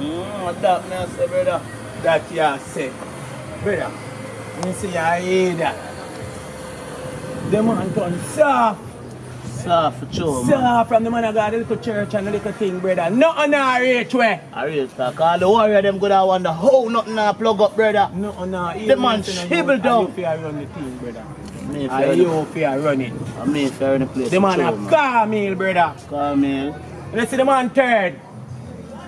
Mm, that me I say, brother. That you say. Brother, me see you hear that. The man turn soft. Soft for sure, man. Soft from the man I got a little church and a little thing, brother. Nothing I reach way. I talk. All the warrior them good I wonder how nothing I plug up, brother. Nothing I The man shibble down. You fear run the thing, brother. Me I you fear run it. I mean fair in the place. The man a car meal, brother. Come in. You see the man third.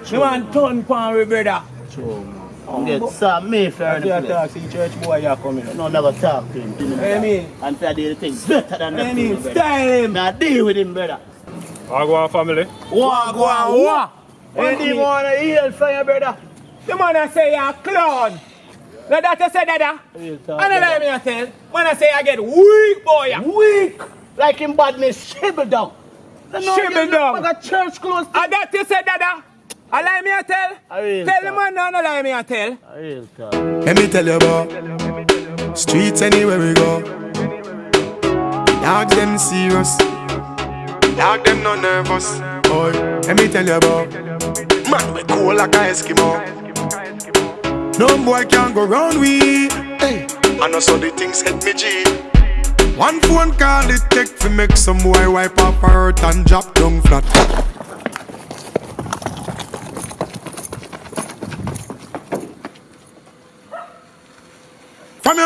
The man turn pan with brother. True, man. Oh, Get but- some me fair in the place. talk, see church boy, you coming. No, never talk to him. Give Hey, that. me. And fair do the things better than I that. mean, style him. Now deal with him, brother. Wagwan family. Walk, walk, walk. And him wanna heal for you, brother. The man I say you're a clown. Now that you say that, Real I talk. don't let me I tell. When I say I get weak, boy. Weak. Like him badness shibble down. Shibble down. Like a church close. And that you say that, I lie me I tell. I Tell the talk. man now, no lie me I tell. Real talk. Let me tell you about streets anywhere we go. Dogs them serious, dog them no nervous. Boy, let me tell you about man we cool like a Eskimo. No boy can go round we. Hey, I know so the things hit me G. One phone call it take to make some boy wipe off her hurt and drop down flat.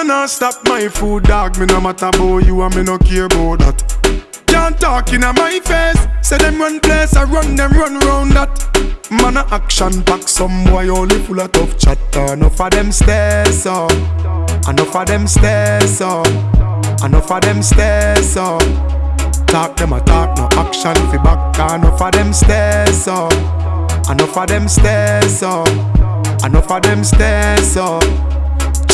From you not stop my food, dog. Me no matter about you and me no care about that. Can't talk in my face. Say them run place, I run them run round that. Man a action pack, some boy only full of tough chatter. Enough of them stairs, so. Enough of them stairs, so. Enough of them stairs, so. Talk them a talk, no action fi back. Enough of them stairs, so. Enough of them stairs, so. Enough of them stairs, so.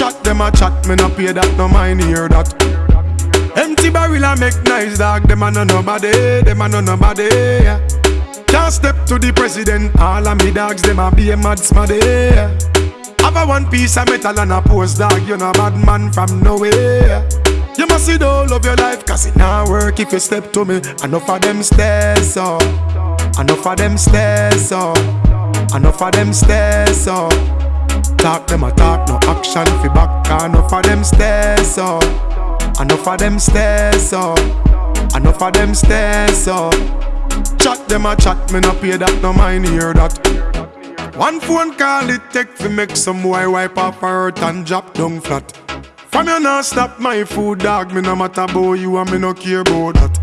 Chat them a chat, me no pay that, no mind hear that. Empty barrel a make nice dog, them a no nobody, them a no nobody. Yeah. Can't step to the president, all of me dogs, them a be a mad smaddy. Yeah. Have a one piece of metal and a post dog, you no bad man from nowhere. You must see whole of your life, cause it not work if you step to me. Enough of them stairs, so. Enough of them stairs, so. Enough of them stairs, so. Talk them a talk, no action fi back. Enough of them stairs, so. Enough of them stairs, so. Enough of them stairs, so. Chat them a chat, me no pay that, no mind hear that. One phone call it take fi make some boy wipe off her hurt and drop down flat. From you not stop my food, dog. Me no matter about you and me no care about that.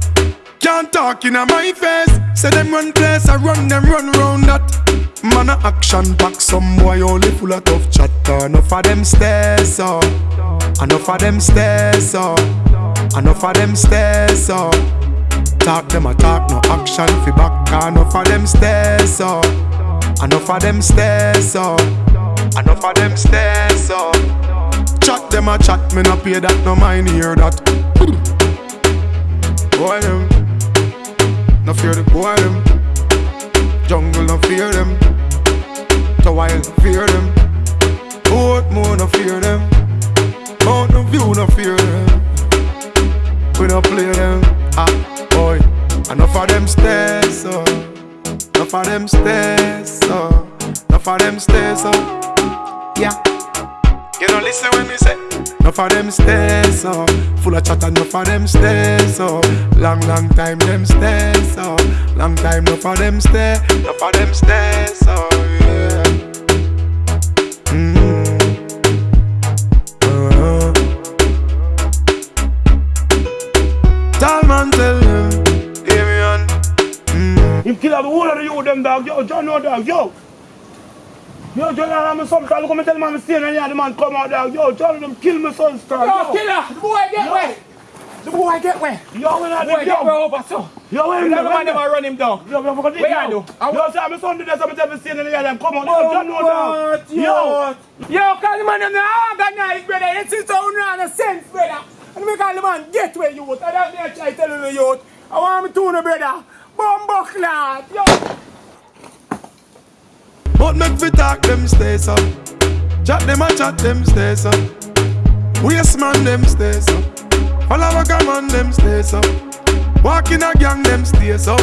Can't talk in my face. Say them run place, I run them run round that. Man a action pack, some boy only full of tough chatter. Enough of them stairs, so. Enough of them stairs, so. Enough of them stairs, so. Talk them a talk, no action fi back. Enough of them stairs, so. Enough of them stairs, so. Enough of them stairs, so. Chat them a chat, me no pay that, no mind hear that. View no fear them. We no play them. Ah, boy. Enough of them stairs, so. Enough of them stairs, so. Enough of them stairs, so. Yeah. You don't listen when me say. Enough of them stairs, so. Full of chat, enough of them stairs, so. Long, long time them stairs, so. Long time, enough of them stairs. Enough of them stairs, so. The youth them dog. Yo, John no dog. Yo. Yo, John, I'm some time. Come and tell I'm staying and the man come out dog. Yo, John, them kill my son star. Yo, killer, the boy get where? The boy get where? Yo, when I Boy did get yo. over so? Yo, when I man them run him down. Yo, yo, forget it. Where I yo. do? I- Yo, say my son do this. I'm tell me staying and yeah, them come out. Yo, John no dog. Yo. Yo, yo, call the man them the organized, brother. It's his own run a sense, brother. And we call the man get where you youth. I don't need to try telling the youth. I want me to know, brother. Bumbo clad, yo. But make we talk them stays up. Chat them a chat them stays up. Waste man them stays up. Follow a man them stays up. Walk in a gang them stays up.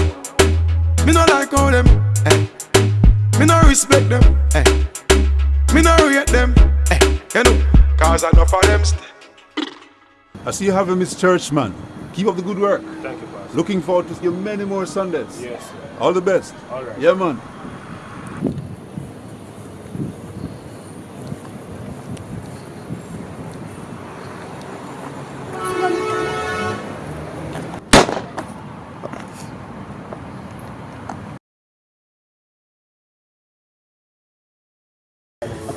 Me no like how them. Eh. Me no respect them. Hey. Me no rate them. Hey. You know, cause enough of them stay. I see you have a Miss Churchman. Keep up the good work. Thank you, Pastor. Looking forward to see you many more Sundays. Yes, sir. All the best. All right. Yeah, man.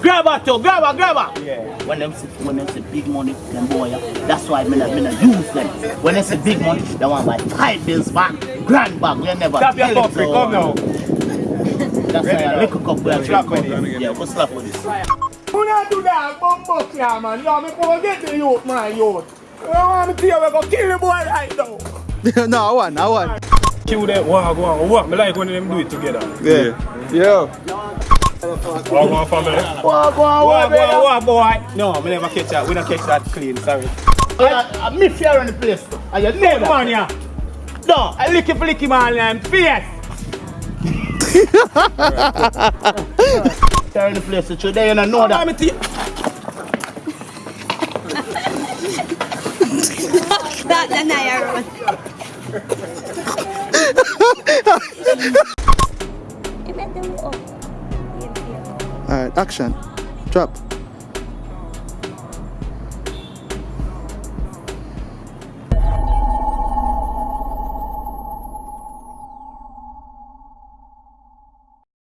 Grab her too, grab her, grab her. Yeah. When them see, when them see big money, them boy, that's why me not, me not use them. When they see big money, they want buy five bills back, grand back. We never Stop your tell it, so- come now. That's why I lick a cup we are Slap with it. Yeah, go slap with this. Who not do that? Bum buck yeah, man. Yo, me go get the youth, man, youth. You want me to tell you, we go kill the boy right now. no, I want, I want. Kill them, walk, walk, walk. Me like when them do it together. Yeah. Yeah. Walk, walk, family. Brother. walk, walk, boy. No, me never catch that. We don't catch that clean, sorry. I, I me fear on the place. And you know that. man, yeah. No. I lick it, lick him on and fierce. Fear on the place. Today you don't know that. me to That na action. Drop.